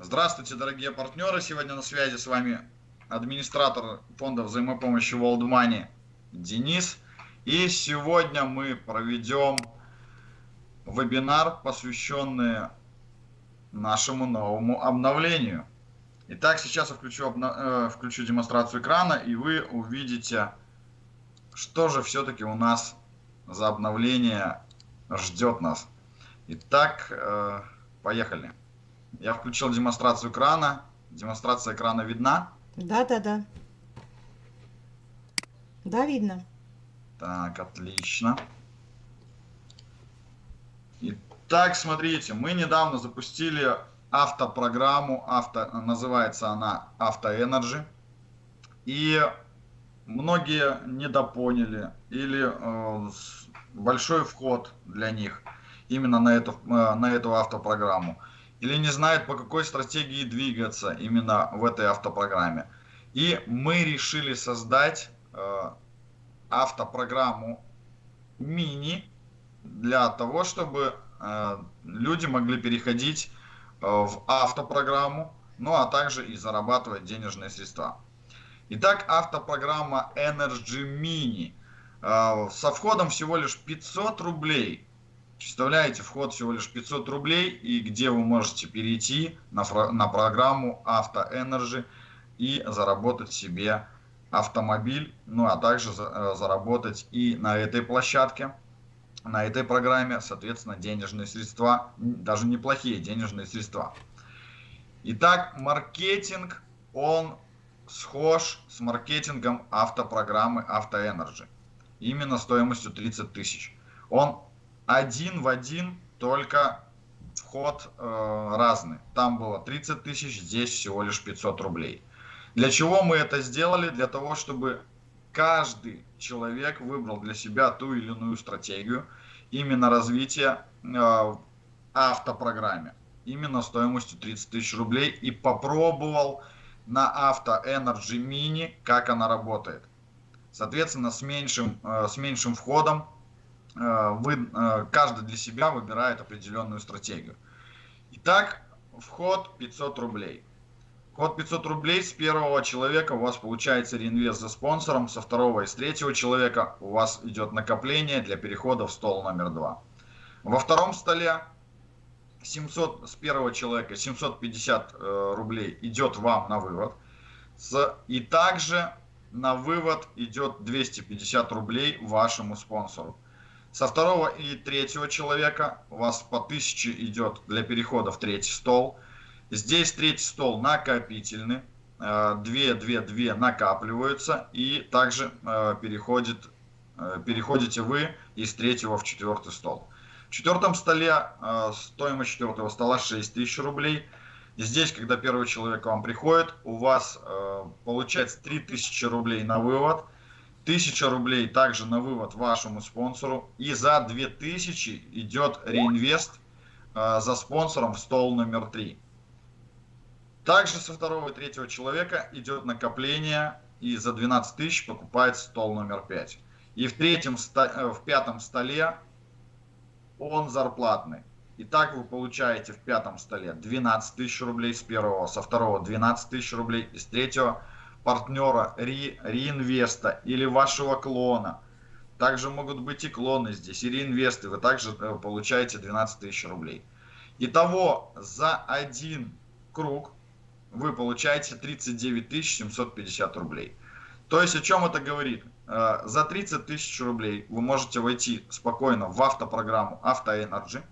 Здравствуйте, дорогие партнеры. Сегодня на связи с вами администратор фонда взаимопомощи World Money Денис. И сегодня мы проведем вебинар, посвященный нашему новому обновлению. Итак, сейчас я включу, э, включу демонстрацию экрана, и вы увидите, что же все-таки у нас за обновление ждет нас. Итак, э, поехали. Я включил демонстрацию экрана. Демонстрация экрана видна? Да, да, да. Да, видно. Так, отлично. Итак, смотрите, мы недавно запустили автопрограмму, авто, называется она Auto И многие недопоняли или э, большой вход для них именно на эту, э, на эту автопрограмму или не знают, по какой стратегии двигаться именно в этой автопрограмме. И мы решили создать э, автопрограмму мини для того, чтобы э, люди могли переходить э, в автопрограмму, ну а также и зарабатывать денежные средства. Итак, автопрограмма Energy Mini э, со входом всего лишь 500 рублей – Представляете, вход всего лишь 500 рублей, и где вы можете перейти на, на программу Energy и заработать себе автомобиль, ну а также за, э, заработать и на этой площадке, на этой программе, соответственно, денежные средства, даже неплохие денежные средства. Итак, маркетинг, он схож с маркетингом автопрограммы Energy. Именно стоимостью 30 тысяч. Он один в один, только вход э, разный. Там было 30 тысяч, здесь всего лишь 500 рублей. Для чего мы это сделали? Для того, чтобы каждый человек выбрал для себя ту или иную стратегию именно развития э, в автопрограмме. Именно стоимостью 30 тысяч рублей и попробовал на Auto Energy Mini, как она работает. Соответственно, с меньшим, э, с меньшим входом вы, э, каждый для себя выбирает определенную стратегию. Итак, вход 500 рублей. Вход 500 рублей с первого человека у вас получается реинвест за спонсором, со второго и с третьего человека у вас идет накопление для перехода в стол номер два. Во втором столе 700 с первого человека 750 э, рублей идет вам на вывод. И также на вывод идет 250 рублей вашему спонсору. Со второго и третьего человека у вас по 1000 идет для перехода в третий стол. Здесь третий стол накопительный. 2, 2, 2 накапливаются и также э, переходит, э, переходите вы из третьего в четвертый стол. В четвертом столе э, стоимость четвертого стола 6000 рублей. Здесь, когда первый человек к вам приходит, у вас получается 3000 рублей на вывод – 1000 рублей также на вывод вашему спонсору. И за 2000 идет реинвест э, за спонсором в стол номер 3. Также со второго и третьего человека идет накопление и за 12 тысяч покупает стол номер 5. И в, третьем, э, в пятом столе он зарплатный. И так вы получаете в пятом столе 12 тысяч рублей с первого, со второго 12 тысяч рублей, и с третьего партнера, ре, реинвеста или вашего клона. Также могут быть и клоны здесь, и реинвесты. Вы также э, получаете 12 тысяч рублей. Итого за один круг вы получаете 39 750 рублей. То есть о чем это говорит? Э, за 30 тысяч рублей вы можете войти спокойно в автопрограмму Auto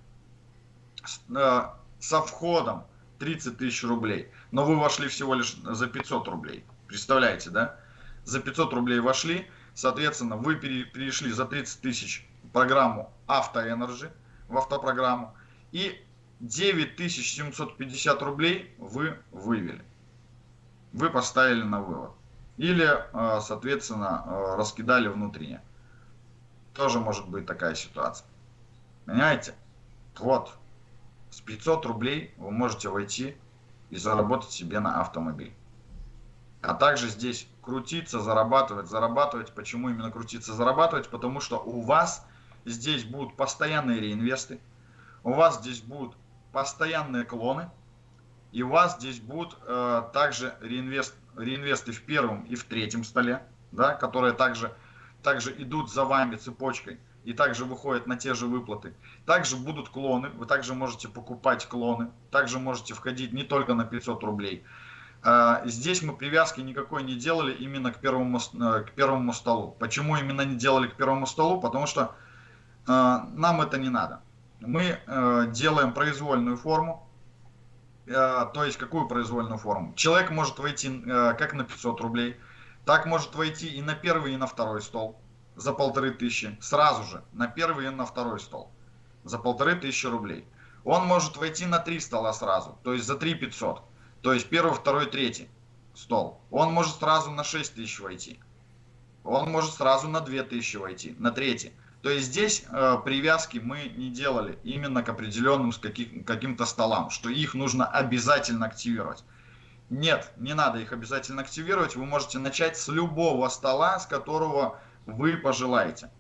э, со входом 30 тысяч рублей, но вы вошли всего лишь за 500 рублей. Представляете, да? За 500 рублей вошли, соответственно, вы перешли за 30 тысяч программу Автоэнерджи, в автопрограмму, и 9750 рублей вы вывели. Вы поставили на вывод. Или, э, соответственно, э, раскидали внутренне. Тоже может быть такая ситуация. Понимаете? Вот. С 500 рублей вы можете войти и заработать себе на автомобиль а также здесь крутиться, зарабатывать, зарабатывать. Почему именно крутиться, зарабатывать? Потому что у вас здесь будут постоянные реинвесты, у вас здесь будут постоянные клоны, И у вас здесь будут э, также реинвест, реинвесты в первом и в третьем столе, да, которые также, также идут за вами цепочкой и также выходят на те же выплаты. Также будут клоны, вы также можете покупать клоны, также можете входить не только на 500 рублей. Э, здесь мы привязки никакой не делали именно к первому, э, к первому столу. Почему именно не делали к первому столу? Потому что э, нам это не надо. Мы делаем произвольную форму, то есть какую произвольную форму? Человек может войти как на 500 рублей, так может войти и на первый, и на второй стол за полторы тысячи, сразу же на первый и на второй стол за полторы тысячи рублей. Он может войти на три стола сразу, то есть за 3 500. То есть первый, второй, третий стол. Он может сразу на 6 тысяч войти. Он может сразу на 2 тысячи войти, на третий. То есть здесь э, привязки мы не делали именно к определенным с каких, каким-то столам, что их нужно обязательно активировать. Нет, не надо их обязательно активировать. Вы можете начать с любого стола, с которого вы пожелаете.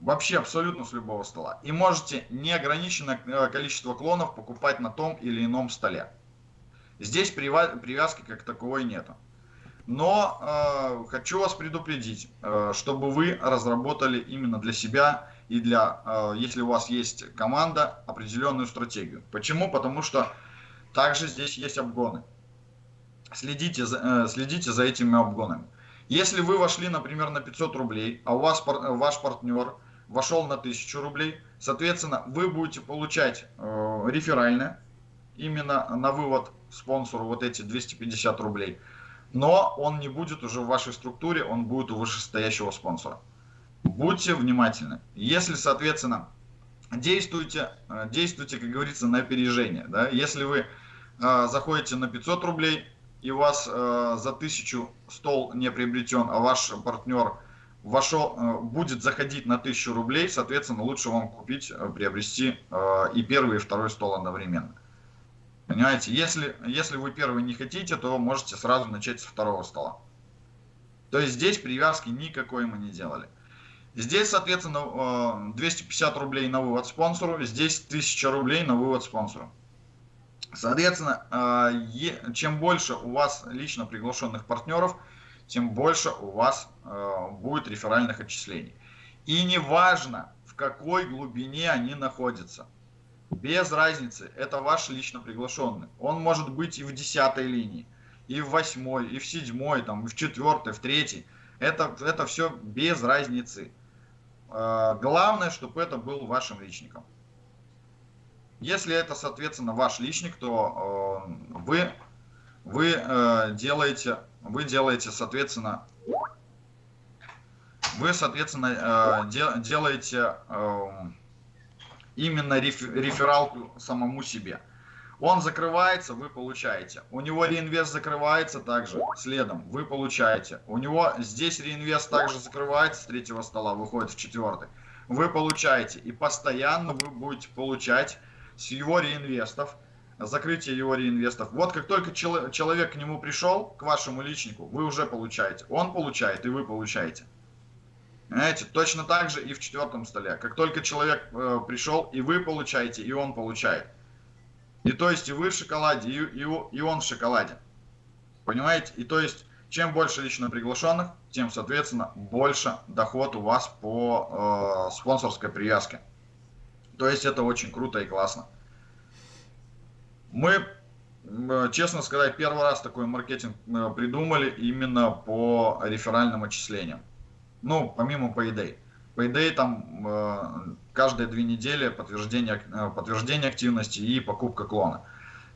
Вообще абсолютно с любого стола. И можете неограниченное э, количество клонов покупать на том или ином столе. Здесь привязки как таковой нету. Но э, хочу вас предупредить, э, чтобы вы разработали именно для себя и для, э, если у вас есть команда, определенную стратегию. Почему? Потому что также здесь есть обгоны. Следите за, э, следите за этими обгонами. Если вы вошли, например, на 500 рублей, а у вас ваш партнер вошел на 1000 рублей. Соответственно, вы будете получать э, реферальное именно на вывод спонсору вот эти 250 рублей. Но он не будет уже в вашей структуре, он будет у вышестоящего спонсора. Будьте внимательны. Если, соответственно, действуйте, э, действуйте, как говорится, на опережение. Да? Если вы э, заходите на 500 рублей, и у вас э, за 1000 стол не приобретен, а ваш партнер вошел, э, будет заходить на 1000 рублей, соответственно, лучше вам купить, э, приобрести э, и первый, и второй стол одновременно. Понимаете, если, если вы первый не хотите, то можете сразу начать со второго стола. То есть здесь привязки никакой мы не делали. Здесь, соответственно, 250 рублей на вывод спонсору, здесь 1000 рублей на вывод спонсору. Соответственно, чем больше у вас лично приглашенных партнеров – тем больше у вас э, будет реферальных отчислений. И неважно, в какой глубине они находятся. Без разницы, это ваш лично приглашенный. Он может быть и в десятой линии, и в восьмой, и в седьмой, там, и в четвертой, в третьей. Это, это все без разницы. Э, главное, чтобы это был вашим личником. Если это, соответственно, ваш личник, то э, вы, вы э, делаете вы делаете, соответственно, вы, соответственно, э, делаете эм, именно рефералку самому себе. Он закрывается, вы получаете. У него реинвест закрывается также следом, вы получаете. У него здесь реинвест также закрывается с третьего стола, выходит в четвертый. Вы получаете. И постоянно вы будете получать с его реинвестов закрытие его реинвестов. Вот как только чел человек к нему пришел, к вашему личнику, вы уже получаете. Он получает, и вы получаете. Понимаете, точно так же и в четвертом столе. Как только человек э, пришел, и вы получаете, и он получает. И то есть и вы в шоколаде, и, и, и он в шоколаде. Понимаете? И то есть, чем больше лично приглашенных, тем, соответственно, больше доход у вас по э, спонсорской привязке. То есть это очень круто и классно. Мы, честно сказать, первый раз такой маркетинг э, придумали именно по реферальным отчислениям. Ну, помимо Payday. Payday там э, каждые две недели подтверждение, э, подтверждение активности и покупка клона.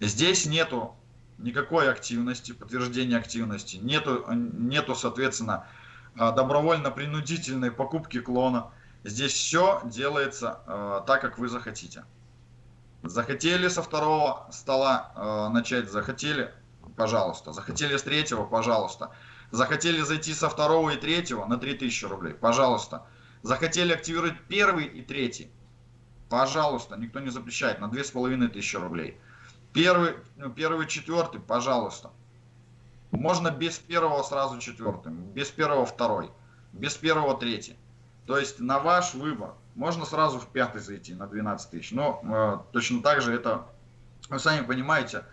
Здесь нету никакой активности, подтверждения активности, нету, нету соответственно, добровольно-принудительной покупки клона. Здесь все делается э, так, как вы захотите. Захотели со второго стола э, начать, захотели, пожалуйста. Захотели с третьего, пожалуйста. Захотели зайти со второго и третьего на 3000 рублей, пожалуйста. Захотели активировать первый и третий, пожалуйста, никто не запрещает, на 2500 рублей. Первый, ну, первый, четвертый, пожалуйста. Можно без первого сразу четвертым, без первого второй, без первого третий. То есть на ваш выбор. Можно сразу в пятый зайти на 12 тысяч. Но э, точно так же это Вы сами понимаете,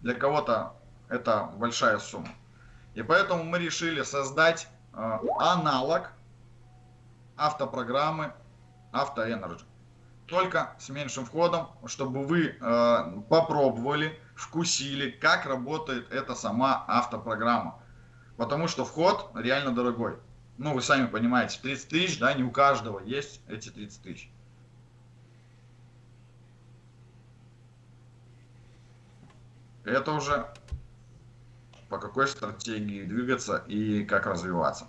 для кого-то это большая сумма. И поэтому мы решили создать э, аналог автопрограммы AutoEnergy. Только с меньшим входом, чтобы вы э, попробовали, вкусили, как работает эта сама автопрограмма. Потому что вход реально дорогой. Ну, вы сами понимаете, 30 тысяч, да, не у каждого есть эти 30 тысяч. Это уже по какой стратегии двигаться и как развиваться.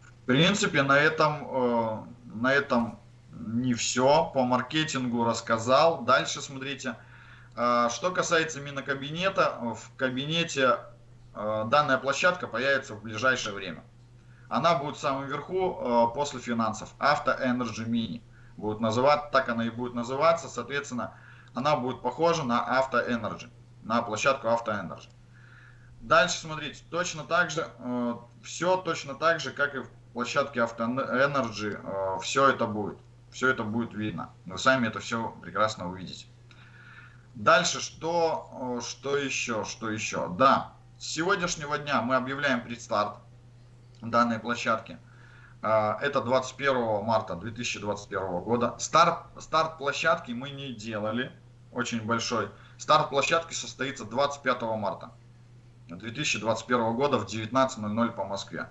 В принципе, на этом, э, на этом не все. По маркетингу рассказал. Дальше смотрите. Э, что касается именно кабинета, в кабинете данная площадка появится в ближайшее время. Она будет в самом верху после финансов. Auto Energy Mini. Будет называться, так она и будет называться. Соответственно, она будет похожа на Auto Energy на площадку Auto Дальше смотрите, точно так же, э, все точно так же, как и в площадке Auto э, все это будет. Все это будет видно. Вы сами это все прекрасно увидите. Дальше, что, э, что еще, что еще? Да, с сегодняшнего дня мы объявляем предстарт данной площадки. Э, это 21 марта 2021 года. Старт, старт площадки мы не делали, очень большой. Старт площадки состоится 25 марта 2021 года в 19.00 по Москве.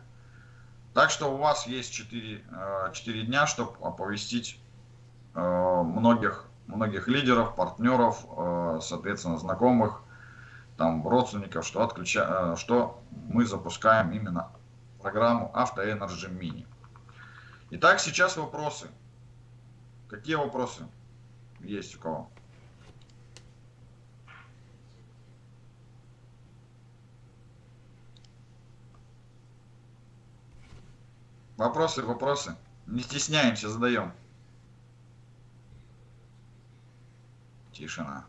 Так что у вас есть 4, 4 э, дня, чтобы оповестить э, многих, многих лидеров, партнеров, соответственно, знакомых, там, родственников, что, отключа... что мы запускаем именно программу Auto Energy Mini. Итак, сейчас вопросы. Какие вопросы есть у кого? Вопросы, вопросы. Не стесняемся, задаем. Тишина.